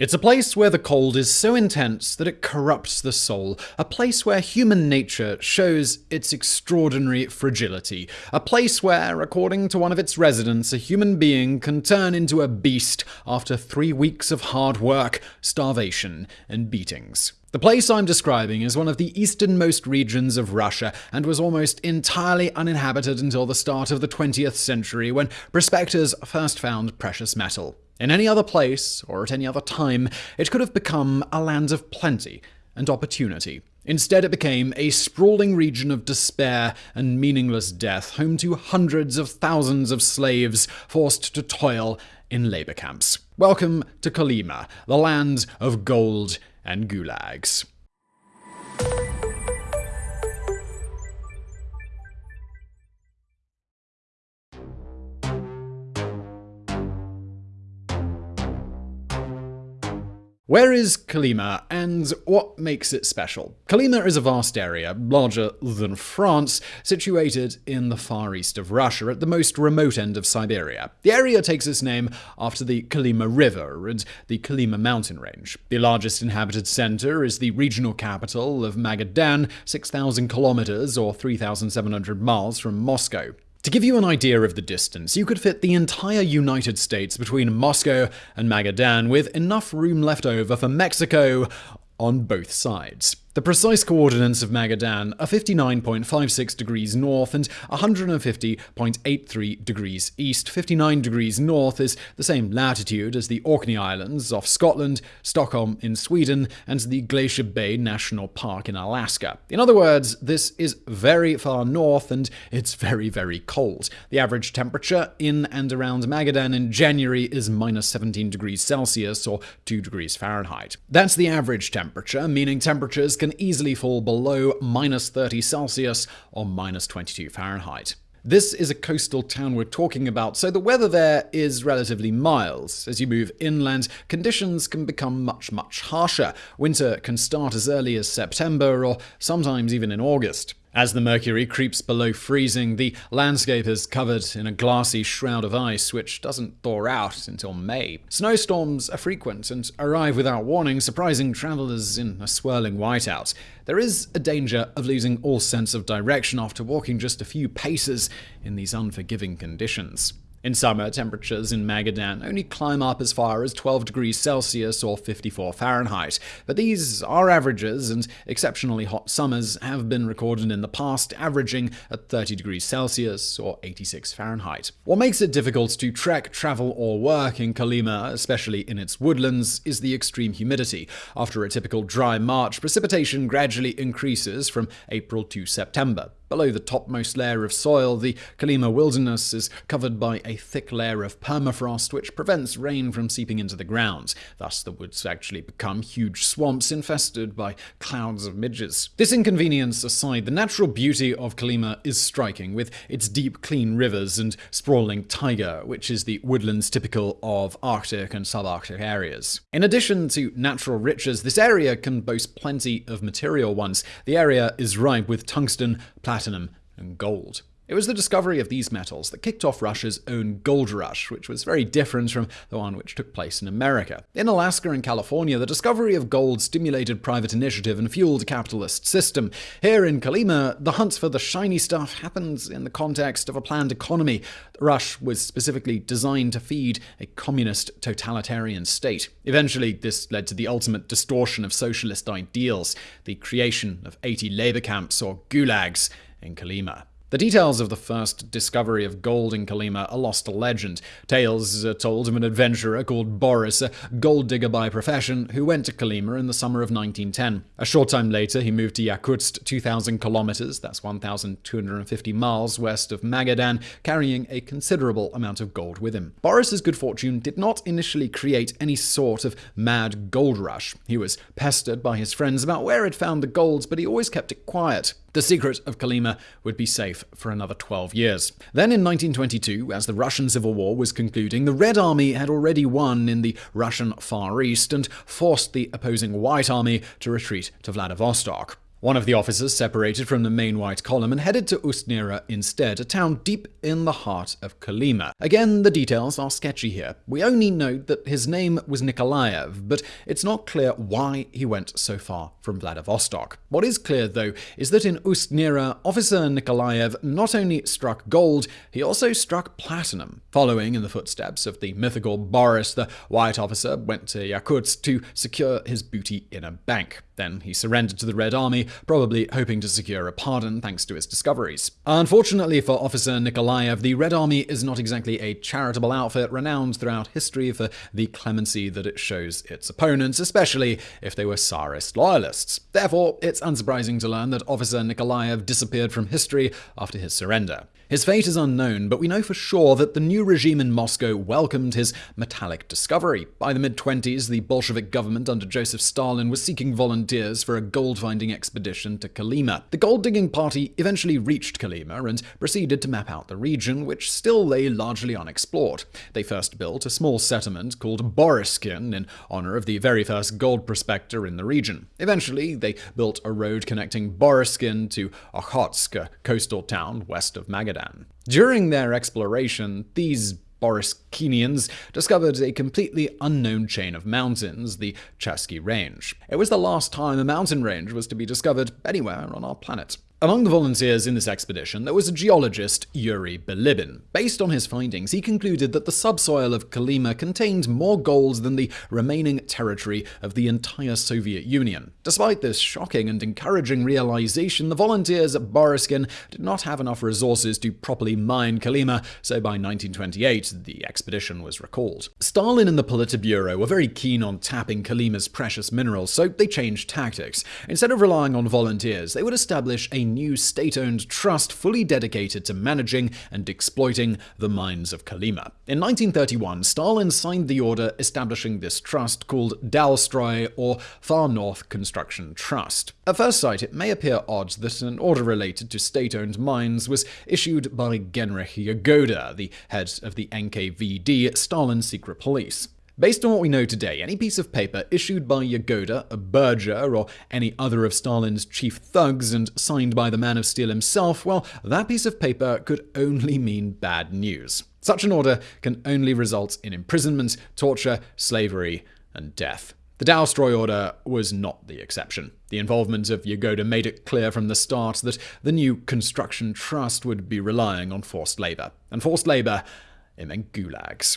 It's a place where the cold is so intense that it corrupts the soul, a place where human nature shows its extraordinary fragility, a place where, according to one of its residents, a human being can turn into a beast after three weeks of hard work, starvation, and beatings. The place I'm describing is one of the easternmost regions of Russia and was almost entirely uninhabited until the start of the 20th century when prospectors first found precious metal. In any other place, or at any other time, it could have become a land of plenty and opportunity. Instead, it became a sprawling region of despair and meaningless death, home to hundreds of thousands of slaves forced to toil in labor camps. Welcome to Kolyma, the land of gold and gulags. Where is Kolyma and what makes it special? Kolyma is a vast area, larger than France, situated in the far east of Russia at the most remote end of Siberia. The area takes its name after the Kolyma River and the Kolyma mountain range. The largest inhabited center is the regional capital of Magadan, 6,000 kilometers or 3,700 miles from Moscow. To give you an idea of the distance, you could fit the entire United States between Moscow and Magadan with enough room left over for Mexico on both sides. The precise coordinates of Magadan are 59.56 degrees north and 150.83 degrees east. 59 degrees north is the same latitude as the Orkney Islands off Scotland, Stockholm in Sweden, and the Glacier Bay National Park in Alaska. In other words, this is very far north and it's very, very cold. The average temperature in and around Magadan in January is minus 17 degrees Celsius or 2 degrees Fahrenheit. That's the average temperature, meaning temperatures can easily fall below minus 30 Celsius or minus 22 Fahrenheit. This is a coastal town we're talking about, so the weather there is relatively mild. As you move inland, conditions can become much, much harsher. Winter can start as early as September or sometimes even in August. As the mercury creeps below freezing, the landscape is covered in a glassy shroud of ice which doesn't thaw out until May. Snowstorms are frequent and arrive without warning, surprising travelers in a swirling whiteout. There is a danger of losing all sense of direction after walking just a few paces in these unforgiving conditions. In summer, temperatures in Magadan only climb up as far as 12 degrees Celsius or 54 Fahrenheit, but these are averages, and exceptionally hot summers have been recorded in the past, averaging at 30 degrees Celsius or 86 Fahrenheit. What makes it difficult to trek, travel, or work in Kolyma, especially in its woodlands, is the extreme humidity. After a typical dry March, precipitation gradually increases from April to September. Below the topmost layer of soil, the Kolyma wilderness is covered by a thick layer of permafrost which prevents rain from seeping into the ground. Thus, the woods actually become huge swamps infested by clouds of midges. This inconvenience aside, the natural beauty of Kolyma is striking, with its deep, clean rivers and sprawling taiga, which is the woodlands typical of Arctic and subarctic areas. In addition to natural riches, this area can boast plenty of material ones. The area is ripe with tungsten, platinum, and gold. It was the discovery of these metals that kicked off Russia's own gold rush, which was very different from the one which took place in America. In Alaska and California, the discovery of gold stimulated private initiative and fueled a capitalist system. Here in Kolyma, the hunt for the shiny stuff happens in the context of a planned economy. The rush was specifically designed to feed a communist totalitarian state. Eventually, this led to the ultimate distortion of socialist ideals, the creation of 80 labor camps or gulags in Kolyma. The details of the first discovery of gold in Kolyma are lost to legend. Tales are told of an adventurer called Boris, a gold digger by profession, who went to Kolyma in the summer of 1910. A short time later, he moved to Yakutsk, 2,000 kilometers, that's 1,250 miles west of Magadan, carrying a considerable amount of gold with him. Boris's good fortune did not initially create any sort of mad gold rush. He was pestered by his friends about where he'd found the gold, but he always kept it quiet. The secret of Kolyma would be safe for another 12 years. Then in 1922, as the Russian Civil War was concluding, the Red Army had already won in the Russian Far East and forced the opposing White Army to retreat to Vladivostok. One of the officers separated from the main white column and headed to Ust-Nera instead, a town deep in the heart of Kolyma. Again, the details are sketchy here. We only note that his name was Nikolaev, but it's not clear why he went so far from Vladivostok. What is clear, though, is that in Ust-Nera, Officer Nikolaev not only struck gold, he also struck platinum. Following in the footsteps of the mythical Boris, the white officer went to Yakutsk to secure his booty in a bank. Then he surrendered to the Red Army, probably hoping to secure a pardon thanks to his discoveries. Unfortunately for Officer Nikolaev, the Red Army is not exactly a charitable outfit renowned throughout history for the clemency that it shows its opponents, especially if they were Tsarist loyalists. Therefore, it's unsurprising to learn that Officer Nikolaev disappeared from history after his surrender. His fate is unknown, but we know for sure that the new regime in Moscow welcomed his metallic discovery. By the mid 20s, the Bolshevik government under Joseph Stalin was seeking volunteers for a gold finding expedition to Kolyma. The gold digging party eventually reached Kolyma and proceeded to map out the region, which still lay largely unexplored. They first built a small settlement called Boriskin in honor of the very first gold prospector in the region. Eventually, they built a road connecting Boriskin to Okhotsk, a coastal town west of Magadan. During their exploration, these Boriskinians discovered a completely unknown chain of mountains, the Chersky Range. It was the last time a mountain range was to be discovered anywhere on our planet. Among the volunteers in this expedition, there was a geologist, Yuri Bilibin. Based on his findings, he concluded that the subsoil of Kolyma contained more gold than the remaining territory of the entire Soviet Union. Despite this shocking and encouraging realization, the volunteers at Boryskin did not have enough resources to properly mine Kolyma, so by 1928, the expedition was recalled. Stalin and the Politburo were very keen on tapping Kolyma's precious minerals, so they changed tactics. Instead of relying on volunteers, they would establish a new state owned trust fully dedicated to managing and exploiting the mines of Kolyma. In 1931, Stalin signed the order establishing this trust called Dalstroy or Far North Construction Trust. At first sight, it may appear odd that an order related to state owned mines was issued by Genrikh Yagoda, the head of the NKVD, Stalin's secret police. Based on what we know today, any piece of paper issued by Yagoda, a Berger, or any other of Stalin's chief thugs and signed by the Man of Steel himself, well, that piece of paper could only mean bad news. Such an order can only result in imprisonment, torture, slavery, and death. The Dalstroy order was not the exception. The involvement of Yagoda made it clear from the start that the new construction trust would be relying on forced labor. And forced labor, it meant gulags.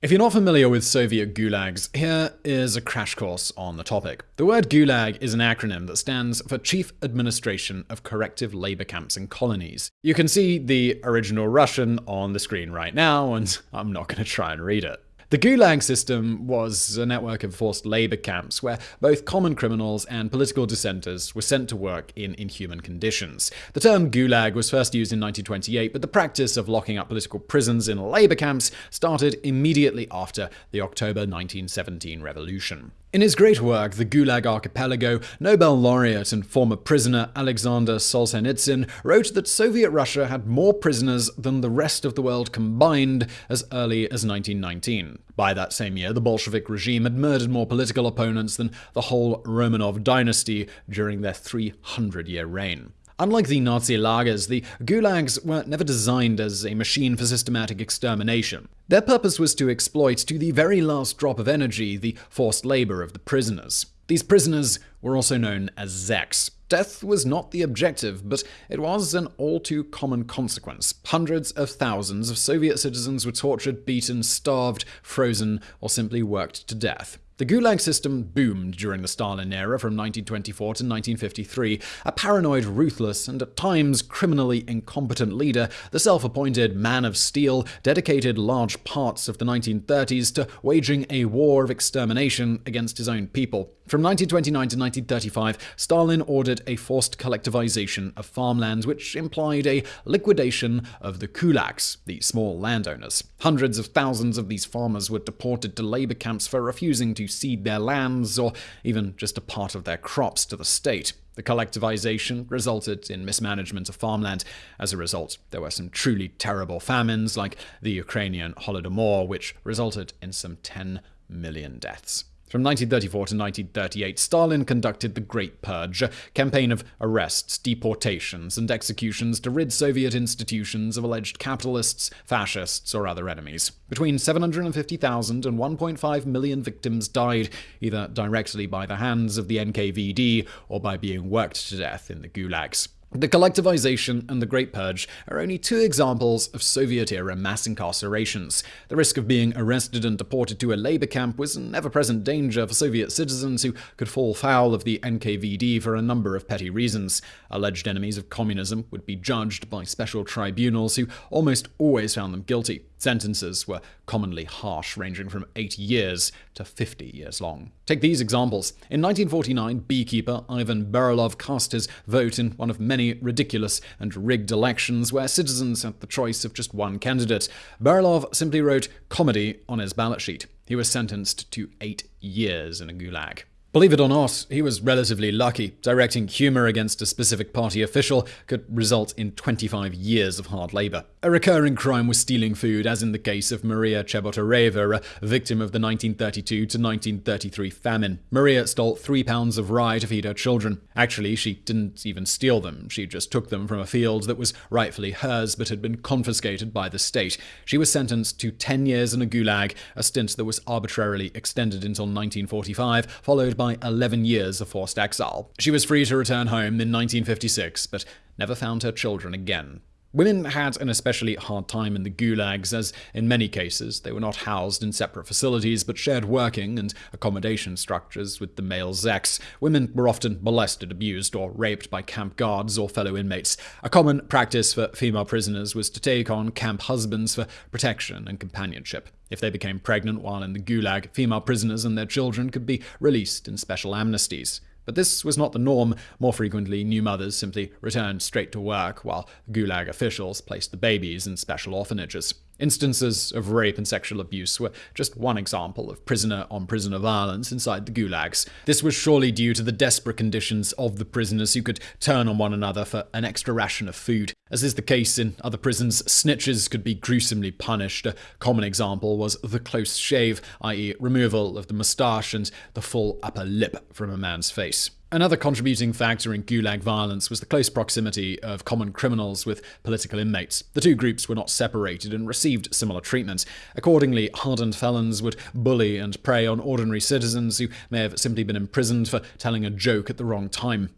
If you're not familiar with Soviet gulags, here is a crash course on the topic. The word gulag is an acronym that stands for Chief Administration of Corrective Labor Camps and Colonies. You can see the original Russian on the screen right now, and I'm not going to try and read it. The Gulag system was a network of forced labor camps where both common criminals and political dissenters were sent to work in inhuman conditions. The term Gulag was first used in 1928, but the practice of locking up political prisons in labor camps started immediately after the October 1917 revolution. In his great work, The Gulag Archipelago, Nobel laureate and former prisoner Alexander Solzhenitsyn wrote that Soviet Russia had more prisoners than the rest of the world combined as early as 1919. By that same year, the Bolshevik regime had murdered more political opponents than the whole Romanov dynasty during their 300 year reign. Unlike the Nazi lagers, the gulags were never designed as a machine for systematic extermination. Their purpose was to exploit to the very last drop of energy the forced labor of the prisoners. These prisoners were also known as zeks. Death was not the objective, but it was an all too common consequence. Hundreds of thousands of Soviet citizens were tortured, beaten, starved, frozen, or simply worked to death. The Gulag system boomed during the Stalin era from 1924 to 1953. A paranoid, ruthless, and at times criminally incompetent leader, the self appointed Man of Steel dedicated large parts of the 1930s to waging a war of extermination against his own people. From 1929 to 1935, Stalin ordered a forced collectivization of farmlands, which implied a liquidation of the kulaks, the small landowners. Hundreds of thousands of these farmers were deported to labor camps for refusing to cede their lands or even just a part of their crops to the state. The collectivization resulted in mismanagement of farmland. As a result, there were some truly terrible famines, like the Ukrainian Holodomor, which resulted in some 10 million deaths. From 1934 to 1938, Stalin conducted the Great Purge, a campaign of arrests, deportations, and executions to rid Soviet institutions of alleged capitalists, fascists, or other enemies. Between 750,000 and 1.5 million victims died, either directly by the hands of the NKVD or by being worked to death in the gulags. The collectivization and the Great Purge are only two examples of Soviet era mass incarcerations. The risk of being arrested and deported to a labor camp was an ever present danger for Soviet citizens who could fall foul of the NKVD for a number of petty reasons. Alleged enemies of communism would be judged by special tribunals who almost always found them guilty. Sentences were commonly harsh, ranging from 8 years to 50 years long. Take these examples. In 1949, beekeeper Ivan Berilov cast his vote in one of many ridiculous and rigged elections where citizens had the choice of just one candidate. Berilov simply wrote comedy on his ballot sheet. He was sentenced to eight years in a gulag. Believe it or not, he was relatively lucky. Directing humor against a specific party official could result in 25 years of hard labor. A recurring crime was stealing food, as in the case of Maria Chebotareva, a victim of the 1932 to 1933 famine. Maria stole three pounds of rye to feed her children. Actually, she didn't even steal them. She just took them from a field that was rightfully hers but had been confiscated by the state. She was sentenced to 10 years in a gulag, a stint that was arbitrarily extended until 1945, followed by 11 years of forced exile. She was free to return home in 1956, but never found her children again. Women had an especially hard time in the gulags, as in many cases they were not housed in separate facilities but shared working and accommodation structures with the male zeks. Women were often molested, abused, or raped by camp guards or fellow inmates. A common practice for female prisoners was to take on camp husbands for protection and companionship. If they became pregnant while in the gulag, female prisoners and their children could be released in special amnesties. But this was not the norm. More frequently, new mothers simply returned straight to work, while Gulag officials placed the babies in special orphanages. Instances of rape and sexual abuse were just one example of prisoner on prisoner violence inside the gulags. This was surely due to the desperate conditions of the prisoners who could turn on one another for an extra ration of food. As is the case in other prisons, snitches could be gruesomely punished. A common example was the close shave, i.e., removal of the moustache and the full upper lip from a man's face. Another contributing factor in Gulag violence was the close proximity of common criminals with political inmates. The two groups were not separated and received similar treatment. Accordingly, hardened felons would bully and prey on ordinary citizens who may have simply been imprisoned for telling a joke at the wrong time.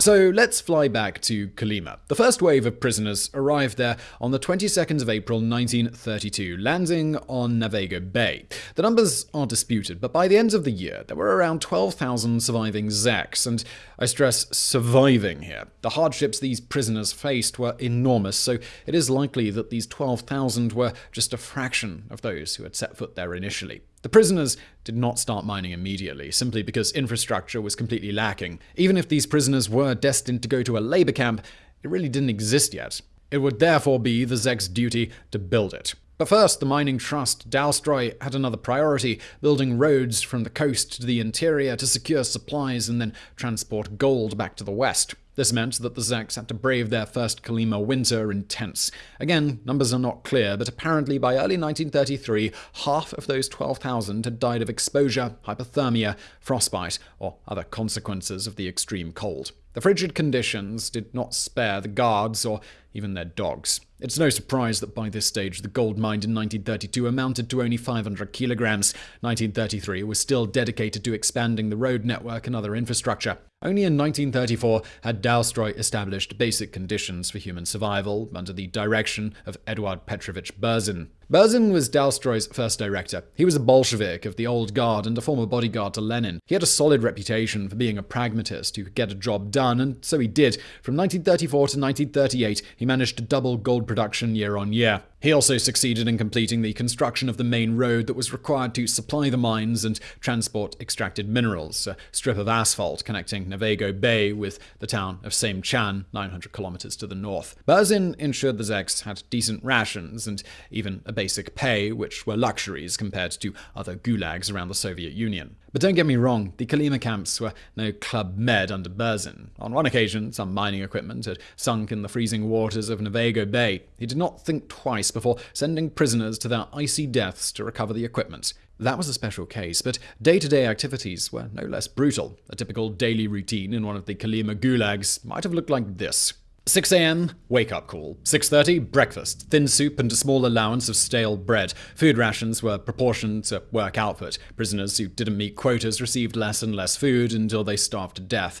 So let's fly back to Kolyma. The first wave of prisoners arrived there on the 22nd of April 1932, landing on Nagayevo Bay. The numbers are disputed, but by the end of the year, there were around 12,000 surviving Zeks, and I stress surviving here. The hardships these prisoners faced were enormous, so it is likely that these 12,000 were just a fraction of those who had set foot there initially. The prisoners did not start mining immediately, simply because infrastructure was completely lacking. Even if these prisoners were destined to go to a labor camp, it really didn't exist yet. It would therefore be the Zek's duty to build it. But first, the mining trust, Dalstroy, had another priority building roads from the coast to the interior to secure supplies and then transport gold back to the west. This meant that the Zeks had to brave their first Kolyma winter in tents. Again, numbers are not clear, but apparently by early 1933, half of those 12,000 had died of exposure, hypothermia, frostbite, or other consequences of the extreme cold. The frigid conditions did not spare the guards or even their dogs. It's no surprise that by this stage the gold mined in 1932 amounted to only 500 kilograms. 1933 was still dedicated to expanding the road network and other infrastructure. Only in 1934 had Dalstroy established basic conditions for human survival under the direction of Eduard Petrovich Berzin. Berzin was Dalstroy's first director. He was a Bolshevik of the old guard and a former bodyguard to Lenin. He had a solid reputation for being a pragmatist who could get a job done, and so he did. From 1934 to 1938, he managed to double gold production year on year. He also succeeded in completing the construction of the main road that was required to supply the mines and transport extracted minerals, a strip of asphalt connecting Nagayevo Bay with the town of Chan, 900 kilometers to the north. Berzin ensured the Zeks had decent rations and even a basic pay, which were luxuries compared to other gulags around the Soviet Union. But don't get me wrong, the Kolyma camps were no Club Med under Berzin. On one occasion, some mining equipment had sunk in the freezing waters of Nagayevo Bay. He did not think twice before sending prisoners to their icy deaths to recover the equipment. That was a special case, but day-to-day activities were no less brutal. A typical daily routine in one of the Kolyma gulags might have looked like this. 6 a.m. Wake up call. 6:30 Breakfast. Thin soup and a small allowance of stale bread. Food rations were proportioned to work output. Prisoners who didn't meet quotas received less and less food until they starved to death.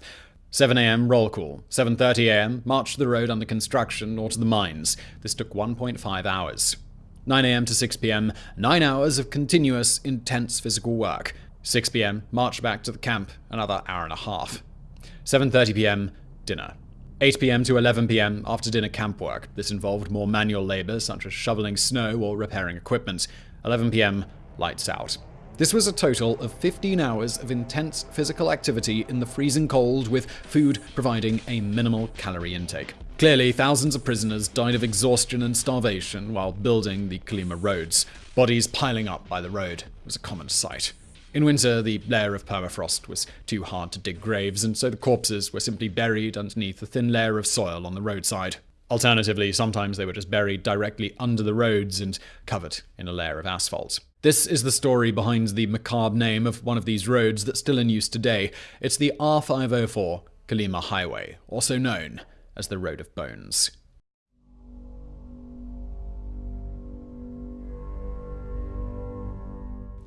7 a.m. roll call. 7:30 a.m. march to the road under construction or to the mines. This took 1.5 hours. 9 a.m. to 6 p.m. 9 hours of continuous intense physical work. 6 p.m. march back to the camp. Another hour and a half. 7:30 p.m. dinner. 8 pm to 11 pm after dinner camp work. This involved more manual labor, such as shoveling snow or repairing equipment. 11 pm, lights out. This was a total of 15 hours of intense physical activity in the freezing cold, with food providing a minimal calorie intake. Clearly, thousands of prisoners died of exhaustion and starvation while building the Kolyma roads. Bodies piling up by the road was a common sight. In winter, the layer of permafrost was too hard to dig graves, and so the corpses were simply buried underneath a thin layer of soil on the roadside. Alternatively, sometimes they were just buried directly under the roads and covered in a layer of asphalt. This is the story behind the macabre name of one of these roads that's still in use today. It's the R504 Kolyma Highway, also known as the Road of Bones.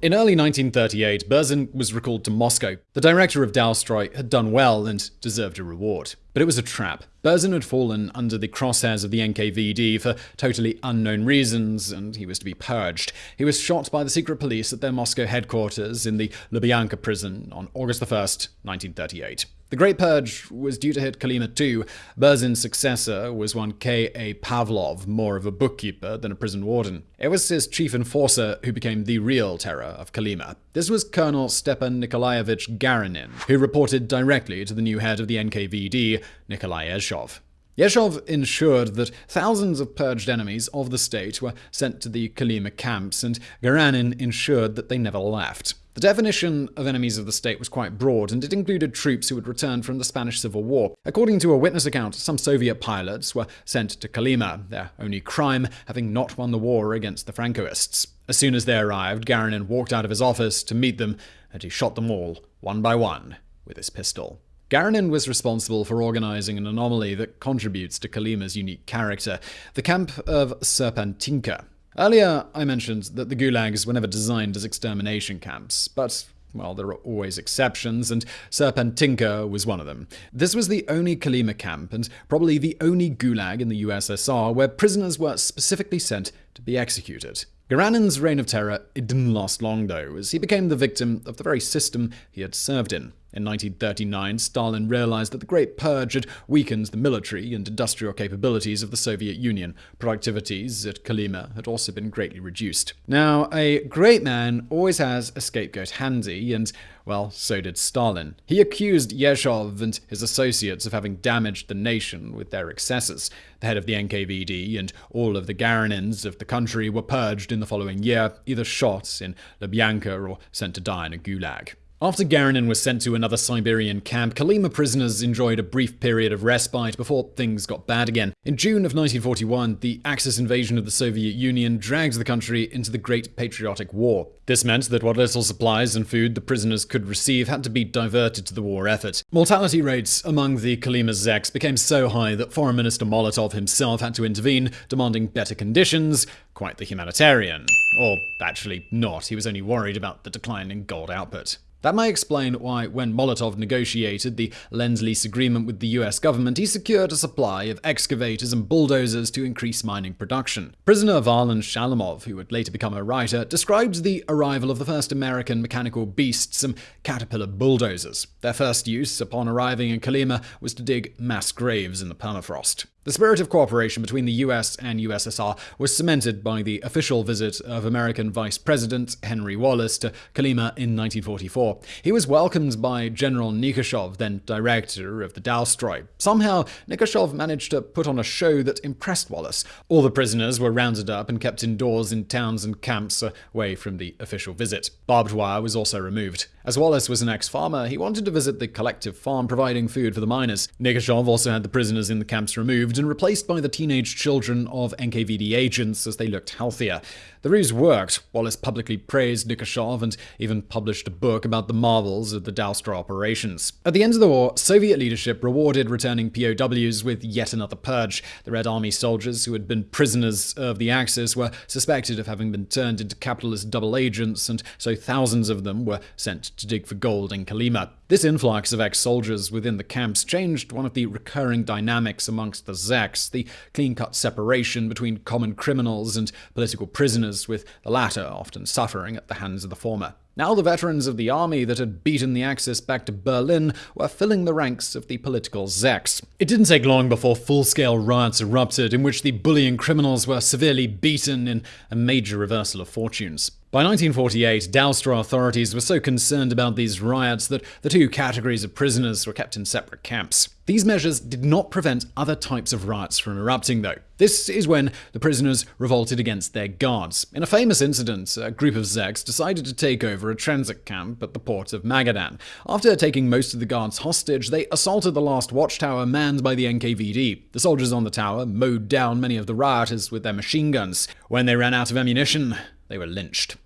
In early 1938, Berzin was recalled to Moscow. The director of Dalstroy had done well and deserved a reward. But it was a trap. Berzin had fallen under the crosshairs of the NKVD for totally unknown reasons, and he was to be purged. He was shot by the secret police at their Moscow headquarters in the Lubyanka prison on August 1, 1938. The Great Purge was due to hit Kolyma too. Berzin's successor was one K.A. Pavlov, more of a bookkeeper than a prison warden. It was his chief enforcer who became the real terror of Kolyma. This was Colonel Stepan Nikolaevich Garanin, who reported directly to the new head of the NKVD, Nikolai Yezhov. Yezhov ensured that thousands of purged enemies of the state were sent to the Kolyma camps, and Garanin ensured that they never left. The definition of enemies of the state was quite broad, and it included troops who had returned from the Spanish Civil War. According to a witness account, some Soviet pilots were sent to Kolyma, their only crime having not won the war against the Francoists. As soon as they arrived, Garanin walked out of his office to meet them, and he shot them all, one by one, with his pistol. Garanin was responsible for organizing an anomaly that contributes to Kolyma's unique character, the camp of Serpentinka. Earlier, I mentioned that the gulags were never designed as extermination camps, but well, there are always exceptions, and Serpentinka was one of them. This was the only Kolyma camp, and probably the only gulag in the USSR where prisoners were specifically sent to be executed. Garanin's reign of terror it didn't last long, though, as he became the victim of the very system he had served in. In 1939, Stalin realized that the Great Purge had weakened the military and industrial capabilities of the Soviet Union. Productivities at Kolyma had also been greatly reduced. Now, a great man always has a scapegoat handy, and, well, so did Stalin. He accused Yezhov and his associates of having damaged the nation with their excesses. The head of the NKVD and all of the Garanins of the country were purged in the following year, either shot in Lubyanka or sent to die in a gulag. After Garanin was sent to another Siberian camp, Kolyma prisoners enjoyed a brief period of respite before things got bad again. In June of 1941, the Axis invasion of the Soviet Union dragged the country into the Great Patriotic War. This meant that what little supplies and food the prisoners could receive had to be diverted to the war effort. Mortality rates among the Kolyma Zeks became so high that Foreign Minister Molotov himself had to intervene, demanding better conditions. Quite the humanitarian. Or actually not, he was only worried about the decline in gold output. That may explain why, when Molotov negotiated the Lend-Lease agreement with the US government, he secured a supply of excavators and bulldozers to increase mining production. Prisoner Varlam Shalamov, who would later become a writer, described the arrival of the first American mechanical beasts, some Caterpillar bulldozers. Their first use upon arriving in Kolyma, was to dig mass graves in the permafrost. The spirit of cooperation between the US and USSR was cemented by the official visit of American Vice President Henry Wallace to Kolyma in 1944. He was welcomed by General Nekrasov, then director of the Dalstroy. Somehow, Nekrasov managed to put on a show that impressed Wallace. All the prisoners were rounded up and kept indoors in towns and camps away from the official visit. Barbed wire was also removed. As Wallace was an ex-farmer, he wanted to visit the collective farm providing food for the miners. Nekrasov also had the prisoners in the camps removed and replaced by the teenage children of NKVD agents as they looked healthier. The ruse worked. Wallace publicly praised Nekrasov and even published a book about the marvels of the Dalstroy operations. At the end of the war, Soviet leadership rewarded returning POWs with yet another purge. The Red Army soldiers who had been prisoners of the Axis were suspected of having been turned into capitalist double agents, and so thousands of them were sent to dig for gold in Kolyma. This influx of ex-soldiers within the camps changed one of the recurring dynamics amongst the Zeks, the clean-cut separation between common criminals and political prisoners, with the latter often suffering at the hands of the former. Now the veterans of the army that had beaten the Axis back to Berlin were filling the ranks of the political Zeks. It didn't take long before full-scale riots erupted in which the bullying criminals were severely beaten in a major reversal of fortunes. By 1948, Dalstroy authorities were so concerned about these riots that the two categories of prisoners were kept in separate camps. These measures did not prevent other types of riots from erupting, though. This is when the prisoners revolted against their guards. In a famous incident, a group of Zeks decided to take over a transit camp at the port of Magadan. After taking most of the guards hostage, they assaulted the last watchtower manned by the NKVD. The soldiers on the tower mowed down many of the rioters with their machine guns. When they ran out of ammunition, they were lynched.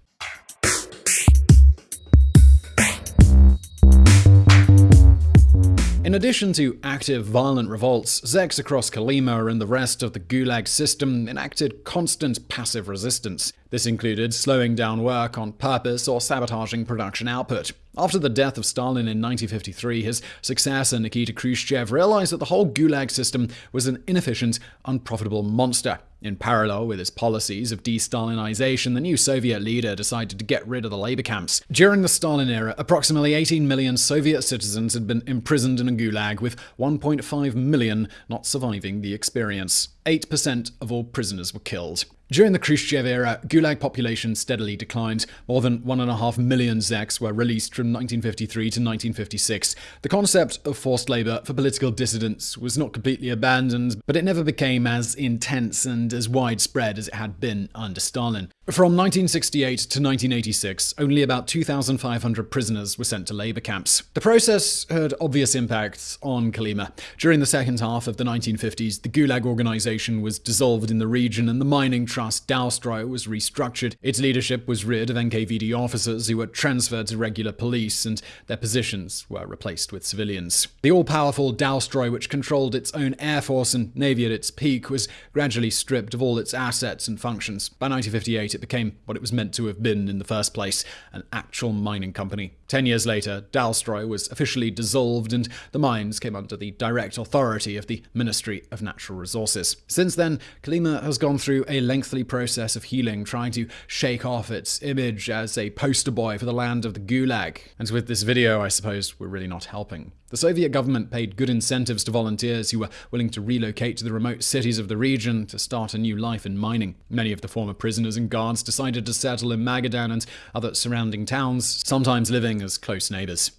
In addition to active violent revolts, Zeks across Kolyma and the rest of the Gulag system enacted constant passive resistance. This included slowing down work on purpose or sabotaging production output. After the death of Stalin in 1953, his successor Nikita Khrushchev realized that the whole Gulag system was an inefficient, unprofitable monster. In parallel with his policies of de-Stalinization, the new Soviet leader decided to get rid of the labor camps. During the Stalin era, approximately 18 million Soviet citizens had been imprisoned in a gulag, with 1.5 million not surviving the experience. 8% of all prisoners were killed. During the Khrushchev era, Gulag population steadily declined. More than 1.5 million Zeks were released from 1953 to 1956. The concept of forced labor for political dissidents was not completely abandoned, but it never became as intense and as widespread as it had been under Stalin. From 1968 to 1986, only about 2,500 prisoners were sent to labor camps. The process had obvious impacts on Kolyma. During the second half of the 1950s, the Gulag organization was dissolved in the region and the mining trust Dalstroy was restructured. Its leadership was rid of NKVD officers who were transferred to regular police and their positions were replaced with civilians. The all-powerful Dalstroy, which controlled its own air force and navy at its peak, was gradually stripped of all its assets and functions. By 1958, it became what it was meant to have been in the first place an actual mining company. Ten years later, Dalstroy was officially dissolved and the mines came under the direct authority of the Ministry of Natural Resources. Since then, Kolyma has gone through a lengthy process of healing, trying to shake off its image as a poster boy for the land of the Gulag. And with this video, I suppose we're really not helping. The Soviet government paid good incentives to volunteers who were willing to relocate to the remote cities of the region to start a new life in mining. Many of the former prisoners and guards decided to settle in Magadan and other surrounding towns, sometimes living as close neighbors.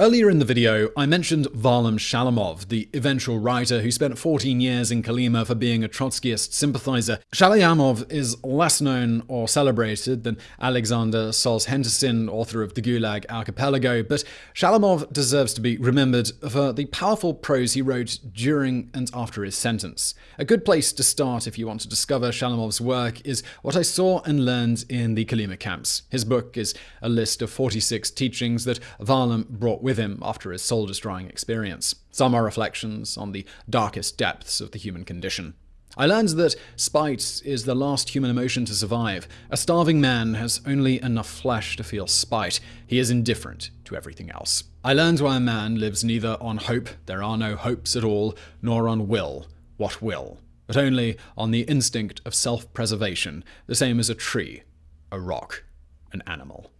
Earlier in the video, I mentioned Varlam Shalamov, the eventual writer who spent 14 years in Kolyma for being a Trotskyist sympathizer. Shalamov is less known or celebrated than Alexander Solzhenitsyn, author of the Gulag Archipelago, but Shalamov deserves to be remembered for the powerful prose he wrote during and after his sentence. A good place to start if you want to discover Shalamov's work is What I Saw and Learned in the Kolyma Camps. His book is a list of 46 teachings that Varlam brought with with him after his soul destroying experience. Some are reflections on the darkest depths of the human condition. I learned that spite is the last human emotion to survive. A starving man has only enough flesh to feel spite. He is indifferent to everything else. I learned why a man lives neither on hope, there are no hopes at all, nor on will, what will, but only on the instinct of self-preservation, the same as a tree, a rock, an animal.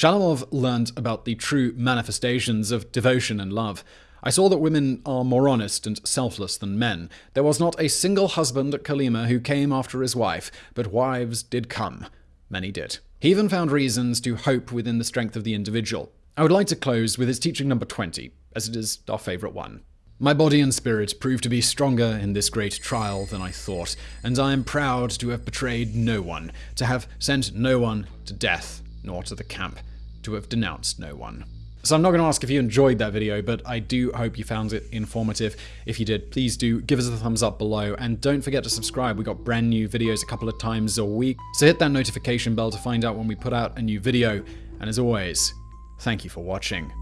Shalamov learned about the true manifestations of devotion and love. I saw that women are more honest and selfless than men. There was not a single husband at Kolyma who came after his wife, but wives did come. Many did. He even found reasons to hope within the strength of the individual. I would like to close with his teaching number 20, as it is our favorite one. My body and spirit proved to be stronger in this great trial than I thought, and I am proud to have betrayed no one, to have sent no one to death, nor to the camp, to have denounced no one. So I'm not going to ask if you enjoyed that video, but I do hope you found it informative. If you did, please do give us a thumbs up below, and don't forget to subscribe. We got brand new videos a couple of times a week, so hit that notification bell to find out when we put out a new video. And as always, thank you for watching.